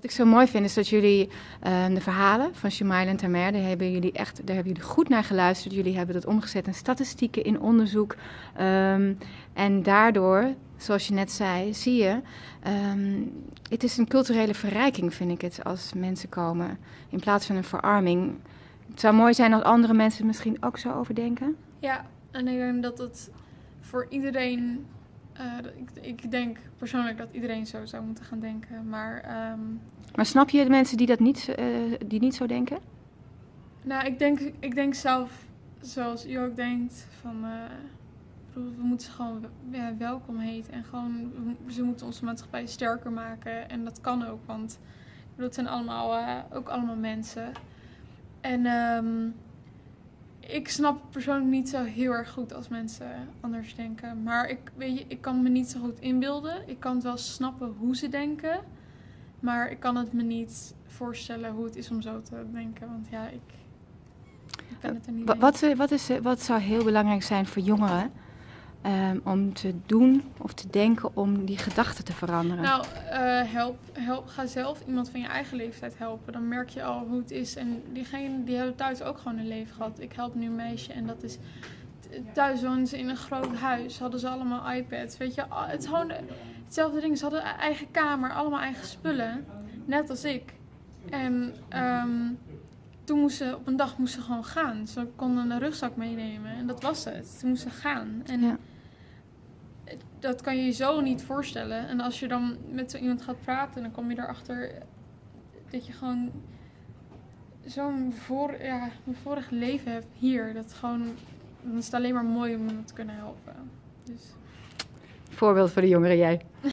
Wat ik zo mooi vind is dat jullie uh, de verhalen van Shemail en Tamer, hebben jullie echt daar hebben jullie goed naar geluisterd. Jullie hebben dat omgezet in statistieken, in onderzoek. Um, en daardoor, zoals je net zei, zie je, um, het is een culturele verrijking, vind ik het, als mensen komen. In plaats van een verarming. Het zou mooi zijn als andere mensen misschien ook zo overdenken. Ja, en ik denk dat het voor iedereen ik, ik, denk persoonlijk dat iedereen zo zou moeten gaan denken. Maar, um... maar snap je de mensen die dat niet, uh, die niet zo denken? Nou, ik denk, ik denk zelf, zoals u ook denkt, van uh, we moeten ze gewoon ja, welkom heten. En gewoon, ze moeten onze maatschappij sterker maken. En dat kan ook, want het zijn allemaal, ook allemaal mensen. En um, ik snap persoonlijk niet zo heel erg goed als mensen anders denken. Maar ik, weet je, ik kan me niet zo goed inbeelden. Ik kan het wel snappen hoe ze denken. Maar ik kan het me niet voorstellen hoe het is om zo te denken. Want ja, ik, ik ben het er niet wat, wat, wat, is, wat zou heel belangrijk zijn voor jongeren Um, om te doen of te denken om die gedachten te veranderen? Nou, uh, help, help, ga zelf iemand van je eigen leeftijd helpen. Dan merk je al hoe het is. En diegene die hebben thuis ook gewoon een leven gehad. Ik help nu een meisje en dat is... Thuis woonden ze in een groot huis, hadden ze allemaal iPads. Weet je, het is gewoon hetzelfde ding. Ze hadden een eigen kamer, allemaal eigen spullen. Net als ik. En um, toen moesten ze op een dag moesten ze gewoon gaan. Ze konden een rugzak meenemen en dat was het. Ze moesten gaan. En ja. dat kan je je zo niet voorstellen. En als je dan met zo iemand gaat praten, dan kom je erachter dat je gewoon zo'n voor, ja, vorig leven hebt hier. Dat gewoon, dan is het alleen maar mooi om iemand te kunnen helpen. Dus. Voorbeeld voor de jongeren jij.